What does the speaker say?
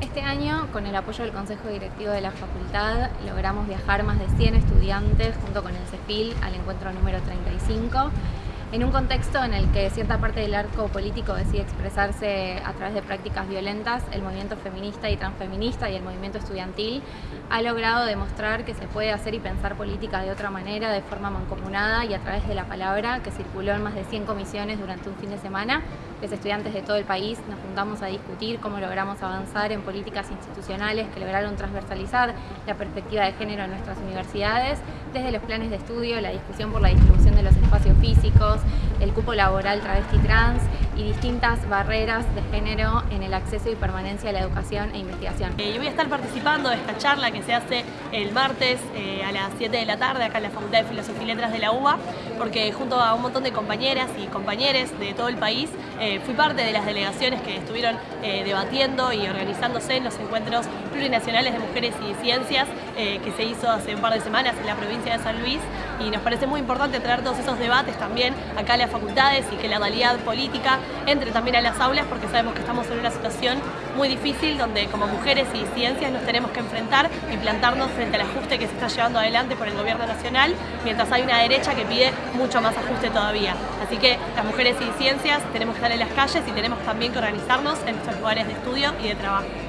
Este año, con el apoyo del Consejo Directivo de la Facultad, logramos viajar más de 100 estudiantes junto con el CEFIL al encuentro número 35 en un contexto en el que cierta parte del arco político decide expresarse a través de prácticas violentas, el movimiento feminista y transfeminista y el movimiento estudiantil ha logrado demostrar que se puede hacer y pensar política de otra manera, de forma mancomunada y a través de la palabra, que circuló en más de 100 comisiones durante un fin de semana. Los estudiantes de todo el país nos juntamos a discutir cómo logramos avanzar en políticas institucionales que lograron transversalizar la perspectiva de género en nuestras universidades, desde los planes de estudio, la discusión por la distribución de los espacios físicos, el cupo laboral travesti trans y distintas barreras de género en el acceso y permanencia a la educación e investigación. Eh, yo voy a estar participando de esta charla que se hace el martes eh, a las 7 de la tarde acá en la Facultad de Filosofía y Letras de la UBA, porque junto a un montón de compañeras y compañeros de todo el país eh, fui parte de las delegaciones que estuvieron debatiendo y organizándose en los encuentros plurinacionales de mujeres y ciencias que se hizo hace un par de semanas en la provincia de San Luis y nos parece muy importante traer todos esos debates también acá en las facultades y que la realidad política entre también a las aulas porque sabemos que estamos en una situación muy difícil donde como mujeres y ciencias nos tenemos que enfrentar y plantarnos frente al ajuste que se está llevando adelante por el gobierno nacional, mientras hay una derecha que pide mucho más ajuste todavía. Así que las mujeres y ciencias tenemos que estar en las calles y tenemos también que organizarnos en nuestros lugares de estudio y de trabajo.